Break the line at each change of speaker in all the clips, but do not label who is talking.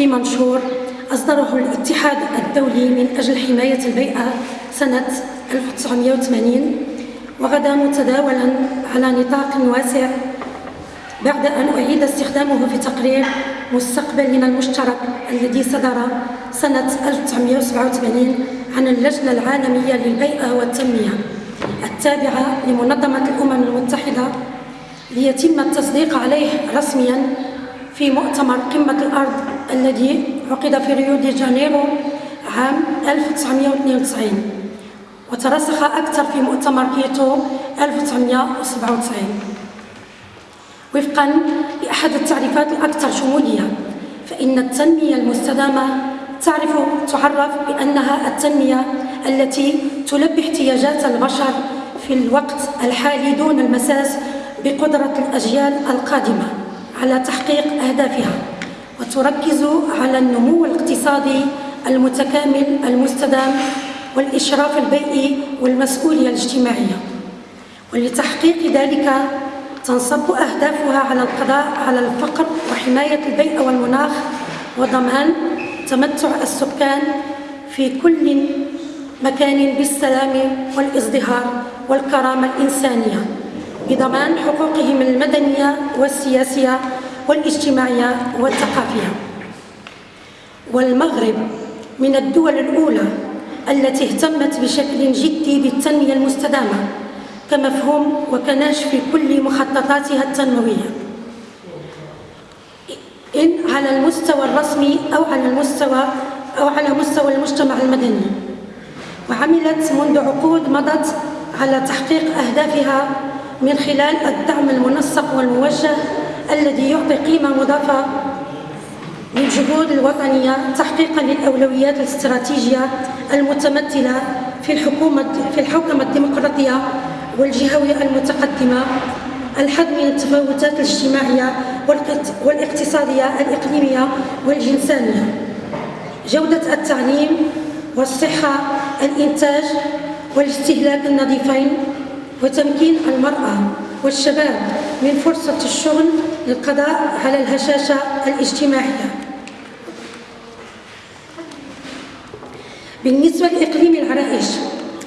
في منشور أصدره الاتحاد الدولي من أجل حماية البيئة سنة 1980 وغدا متداولا على نطاق واسع بعد أن أعيد استخدامه في تقرير مستقبلنا المشترك الذي صدر سنة 1987 عن اللجنة العالمية للبيئة والتنمية التابعة لمنظمة الأمم المتحدة ليتم التصديق عليه رسميا في مؤتمر قمة الأرض الذي عقد في ريو دي جانيرو عام 1992 وترسخ أكثر في مؤتمر كيتو 1997 وفقا لأحد التعريفات الأكثر شمولية فإن التنمية المستدامة تعرف تعرف بأنها التنمية التي تلبي احتياجات البشر في الوقت الحالي دون المساس بقدرة الأجيال القادمة على تحقيق أهدافها. وتركز على النمو الاقتصادي المتكامل المستدام والإشراف البيئي والمسؤولية الاجتماعية. ولتحقيق ذلك تنصب أهدافها على القضاء على الفقر وحماية البيئة والمناخ وضمان تمتع السكان في كل مكان بالسلام والازدهار والكرامة الإنسانية بضمان حقوقهم المدنية والسياسية والاجتماعية والثقافية. والمغرب من الدول الأولى التي اهتمت بشكل جدي بالتنمية المستدامة كمفهوم وكناش في كل مخططاتها التنموية. إن على المستوى الرسمي أو على المستوى أو على مستوى المجتمع المدني. وعملت منذ عقود مضت على تحقيق أهدافها من خلال الدعم المنسق والموجه الذي يعطي قيمة مضافة للجهود الوطنية تحقيقا للأولويات الاستراتيجية المتمثلة في الحكومة في الحوكمة الديمقراطية والجهوية المتقدمة الحد من التفاوتات الاجتماعية والاقتصادية الإقليمية والجنسانية جودة التعليم والصحة الإنتاج والاستهلاك النظيفين وتمكين المرأة والشباب من فرصة الشغل للقضاء على الهشاشة الاجتماعية. بالنسبة لإقليم العرائش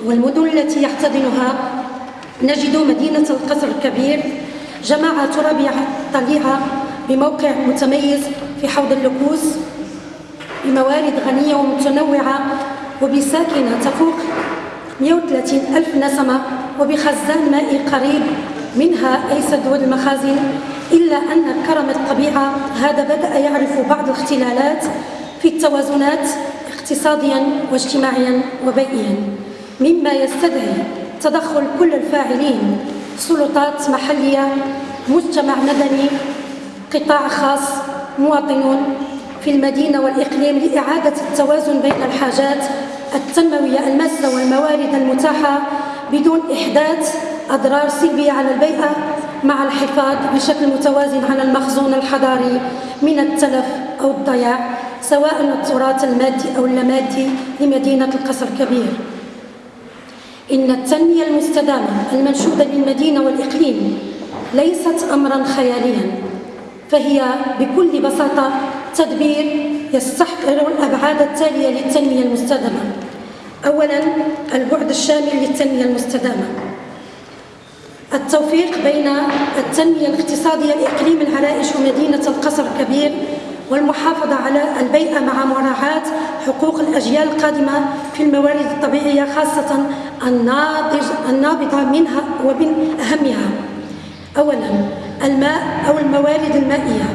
والمدن التي يحتضنها نجد مدينة القصر الكبير جماعة ترابية طليعة بموقع متميز في حوض اللكوس بموارد غنية ومتنوعة وبساكنة تفوق 130 ألف نسمة وبخزان مائي قريب منها أي سدود المخازن إلا أن كرم الطبيعة هذا بدأ يعرف بعض الاختلالات في التوازنات اقتصاديا واجتماعيا وبيئيا مما يستدعي تدخل كل الفاعلين سلطات محلية مجتمع مدني قطاع خاص مواطنون في المدينة والإقليم لإعادة التوازن بين الحاجات التنموية الماسة والموارد المتاحة بدون إحداث أضرار سلبية على البيئة مع الحفاظ بشكل متوازن على المخزون الحضاري من التلف أو الضياع سواء التراث المادي أو اللامادي لمدينة القصر الكبير. إن التنمية المستدامة المنشودة للمدينة والإقليم ليست أمرا خياليا فهي بكل بساطة تدبير يستحضر الأبعاد التالية للتنمية المستدامة. أولا البعد الشامل للتنمية المستدامة. التوفيق بين التنمية الاقتصادية لإقليم العرائش ومدينة القصر الكبير والمحافظة على البيئة مع مراعاة حقوق الأجيال القادمة في الموارد الطبيعية خاصة الناضج النابضة منها ومن أهمها. أولا الماء أو الموارد المائية.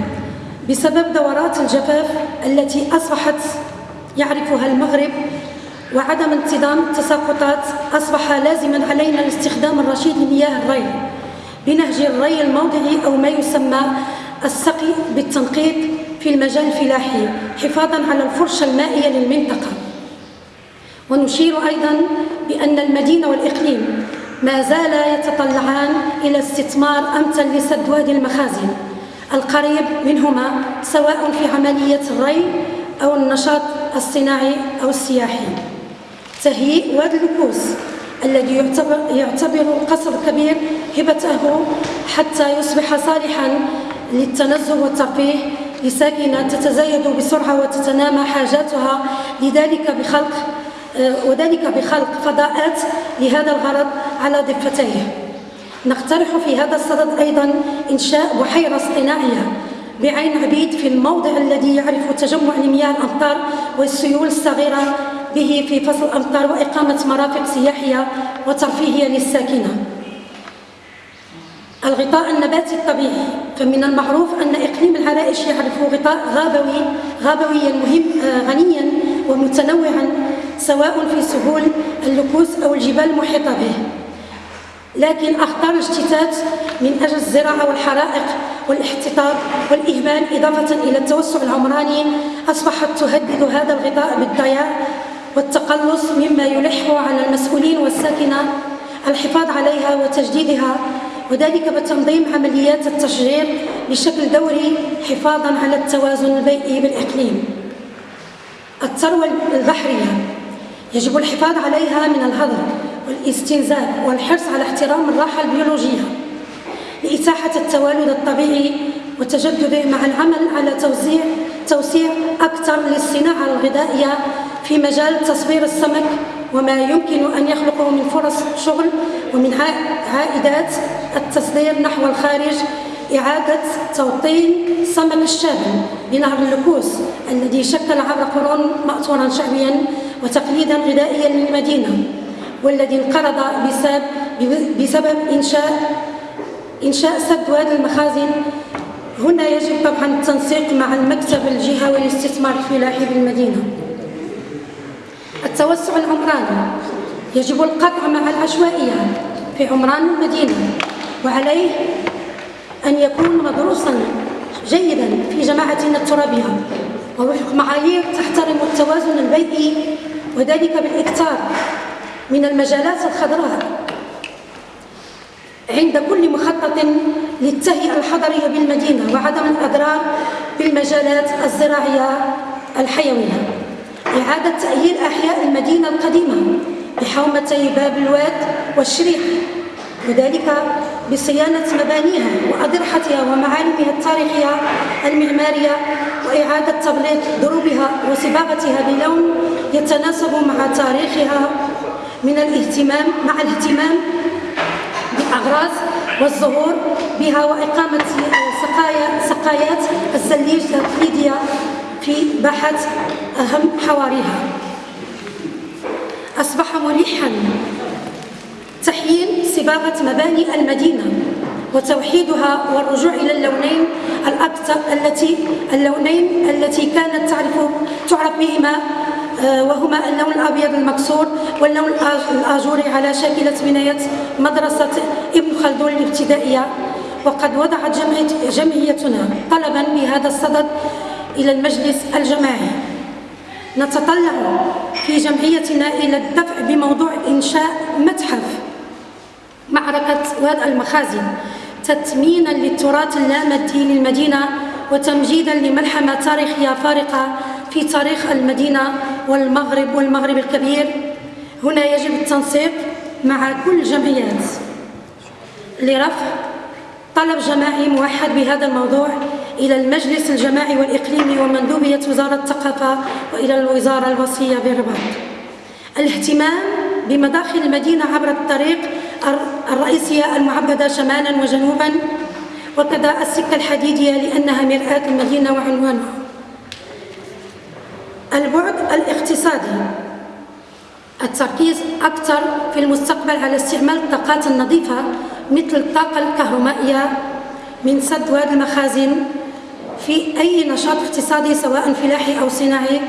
بسبب دورات الجفاف التي أصبحت يعرفها المغرب وعدم انتظام التساقطات أصبح لازما علينا الاستخدام الرشيد لمياه الري بنهج الري الموضعي أو ما يسمى السقي بالتنقيط في المجال الفلاحي حفاظا على الفرشة المائية للمنطقة. ونشير أيضا بأن المدينة والإقليم ما زالا يتطلعان إلى استثمار أمثل لسد وادي المخازن القريب منهما سواء في عملية الري أو النشاط الصناعي أو السياحي. تهيئ وادي الكوس الذي يعتبر, يعتبر القصر الكبير هبته حتى يصبح صالحا للتنزه والترفيه لساكنة تتزايد بسرعة وتتنامى حاجاتها لذلك بخلق وذلك بخلق فضاءات لهذا الغرض على ضفتيه. نقترح في هذا الصدد أيضا إنشاء بحيرة اصطناعية بعين عبيد في الموضع الذي يعرف تجمع لمياه الأمطار والسيول الصغيرة به في فصل الأمطار وإقامة مرافق سياحية وترفيهية للساكنة. الغطاء النباتي الطبيعي فمن المعروف أن إقليم العرائش يعرف غطاء غابوي غابويا مهم آه، غنيا ومتنوعا سواء في سهول اللكوس أو الجبال المحيطة به. لكن أخطار الاشتتات من أجل الزراعة والحرائق والاحتطاب والإهمال إضافة إلى التوسع العمراني أصبحت تهدد هذا الغطاء بالضياع والتقلص مما يلح على المسؤولين والساكنة الحفاظ عليها وتجديدها وذلك بتنظيم عمليات التشجير بشكل دوري حفاظا على التوازن البيئي بالإقليم. الثروة البحرية يجب الحفاظ عليها من الهدر والاستنزاف والحرص على احترام الراحة البيولوجية لإتاحة التوالد الطبيعي وتجدده مع العمل على توزيع توسيع أكثر للصناعة الغذائية في مجال تصوير السمك وما يمكن أن يخلقه من فرص شغل ومن عائدات التصدير نحو الخارج إعادة توطين سمك الشابل بنهر اللكوس الذي شكل عبر قرون مأثورا شعبيا وتقليدا غذائيا للمدينة والذي انقرض بسبب, بسبب إنشاء إنشاء سد وادي المخازن. هنا يجب طبعا التنسيق مع المكتب الجهوي للاستثمار الفلاحي بالمدينة. التوسع العمراني يجب القطع مع العشوائية في عمران المدينة وعليه أن يكون مدروسا جيدا في جماعتنا الترابية ووفق معايير تحترم التوازن البيئي وذلك بالإكثار من المجالات الخضراء. عند كل مخطط للتهيئة الحضرية بالمدينة وعدم الأضرار بالمجالات الزراعية الحيوية. إعادة تأهيل أحياء المدينة القديمة بحومتي باب الواد والشريح وذلك بصيانة مبانيها وأضرحتها ومعالمها التاريخية المعمارية وإعادة تبليط دروبها وصباغتها بلون يتناسب مع تاريخها من الاهتمام مع الاهتمام بالأغراض والزهور بها وإقامة سقايا سقايات الزليج التقليدية في بحث أهم حواريها. أصبح ملحا تحيين صباغة مباني المدينة وتوحيدها والرجوع إلى اللونين الأكثر التي اللونين التي كانت تعرف تعرف بهما آه، وهما اللون الأبيض المكسور واللون الآجوري على شاكلة بناية مدرسة ابن خلدون الابتدائية. وقد وضعت جمعيتنا طلبا بهذا الصدد إلى المجلس الجماعي. نتطلع في جمعيتنا إلى الدفع بموضوع إنشاء متحف. معركة واد المخازن تثمينا للتراث اللامادي للمدينة وتمجيدا لملحمة تاريخية فارقة في تاريخ المدينة والمغرب والمغرب الكبير. هنا يجب التنسيق مع كل الجمعيات لرفع طلب جماعي موحد بهذا الموضوع إلى المجلس الجماعي والإقليمي ومندوبية وزارة الثقافة وإلى الوزارة الوصية بالرباط الاهتمام بمداخل المدينة عبر الطريق الرئيسية المعبدة شمالا وجنوبا وكذا السكة الحديدية لأنها مرآة المدينة وعنوانها. البعد الاقتصادي. التركيز أكثر في المستقبل على استعمال الطاقات النظيفة مثل الطاقة الكهرومائية من سد واد المخازن في أي نشاط اقتصادي سواء فلاحي أو صناعي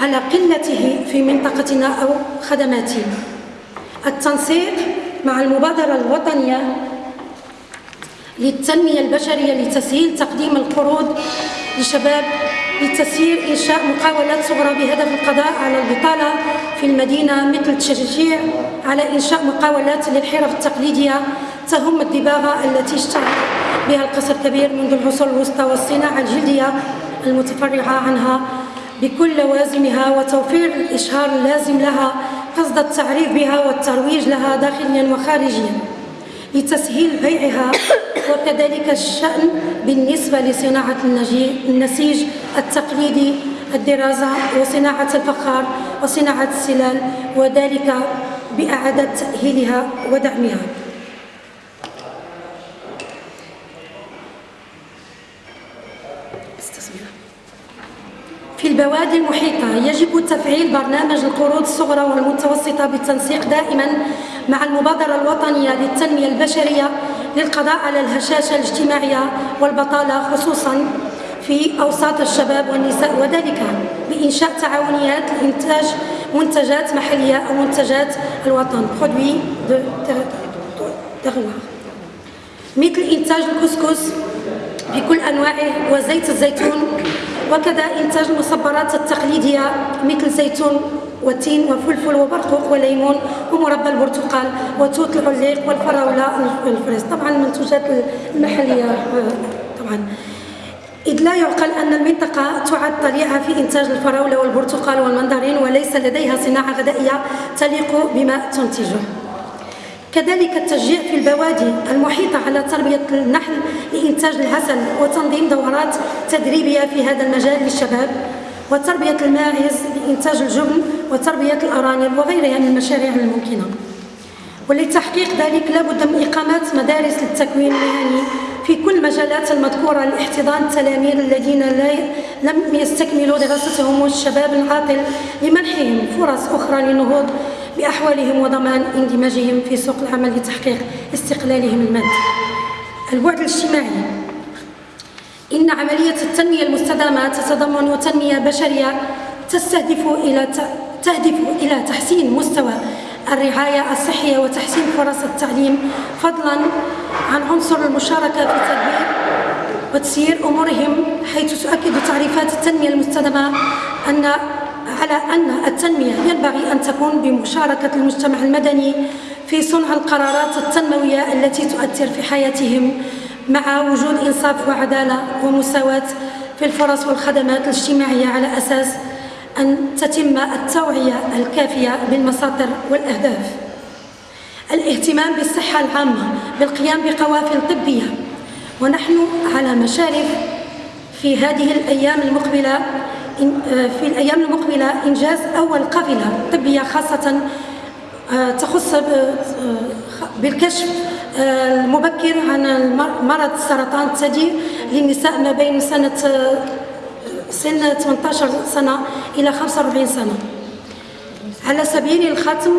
على قلته في منطقتنا أو خدماته التنسيق مع المبادرة الوطنية للتنمية البشرية لتسهيل تقديم القروض لشباب لتسيير إنشاء مقاولات صغرى بهدف القضاء على البطالة في المدينة مثل التشجيع على إنشاء مقاولات للحرف التقليدية تهم الدباغة التي اشتهر بها القصر الكبير منذ العصور الوسطى والصناعة الجلدية المتفرعة عنها بكل لوازمها وتوفير الإشهار اللازم لها قصد التعريف بها والترويج لها داخليا وخارجيا لتسهيل بيعها وكذلك الشأن بالنسبة لصناعة النسيج التقليدي الدراسة وصناعة الفخار وصناعة السلال وذلك بإعادة تأهيلها ودعمها. في البوادي المحيطة يجب تفعيل برنامج القروض الصغرى والمتوسطة بالتنسيق دائما مع المبادرة الوطنية للتنمية البشرية للقضاء على الهشاشة الاجتماعية والبطالة خصوصا في أوساط الشباب والنساء. وذلك بإنشاء تعاونيات لإنتاج منتجات محلية أو منتجات الوطن. مثل إنتاج الكسكس بكل أنواعه وزيت الزيتون وكذا إنتاج المصبرات التقليدية مثل زيتون والتين وفلفل وبرقوق وليمون ومربى البرتقال وتوت العليق والفراولة والفريز. طبعا المنتوجات المحلية طبعا. إذ لا يعقل أن المنطقة تعد طليعة في إنتاج الفراولة والبرتقال والمندرين وليس لديها صناعة غذائية تليق بما تنتجه. كذلك التشجيع في البوادي المحيطة على تربية النحل لإنتاج العسل وتنظيم دورات تدريبية في هذا المجال للشباب وتربية الماعز لإنتاج الجبن وتربية الأرانب وغيرها من المشاريع الممكنة ولتحقيق ذلك لابد من إقامة مدارس للتكوين المهني في كل المجالات المذكورة لاحتضان التلاميذ الذين لم يستكملوا دراستهم والشباب العاطل لمنحهم فرص أخرى للنهوض بأحوالهم وضمان اندماجهم في سوق العمل لتحقيق استقلالهم المادي. البعد الاجتماعي. إن عملية التنمية المستدامة تتضمن تنمية بشرية تستهدف إلى تهدف إلى تحسين مستوى الرعاية الصحية وتحسين فرص التعليم فضلا عن عنصر المشاركة في تدبير وتسيير أمورهم حيث تؤكد تعريفات التنمية المستدامة أن على أن التنمية ينبغي أن تكون بمشاركة المجتمع المدني في صنع القرارات التنموية التي تؤثر في حياتهم مع وجود إنصاف وعدالة ومساواة في الفرص والخدمات الاجتماعية على أساس أن تتم التوعية الكافية بالمساطر والأهداف. الاهتمام بالصحة العامة بالقيام بقوافل طبية. ونحن على مشارف في هذه الأيام المقبلة في الأيام المقبلة إنجاز أول قافلة طبية خاصة آه، تخص آه، بالكشف آه، المبكر عن مرض السرطان الثدي للنساء ما بين سنة سن 18 سنة إلى 45 سنة. على سبيل الختم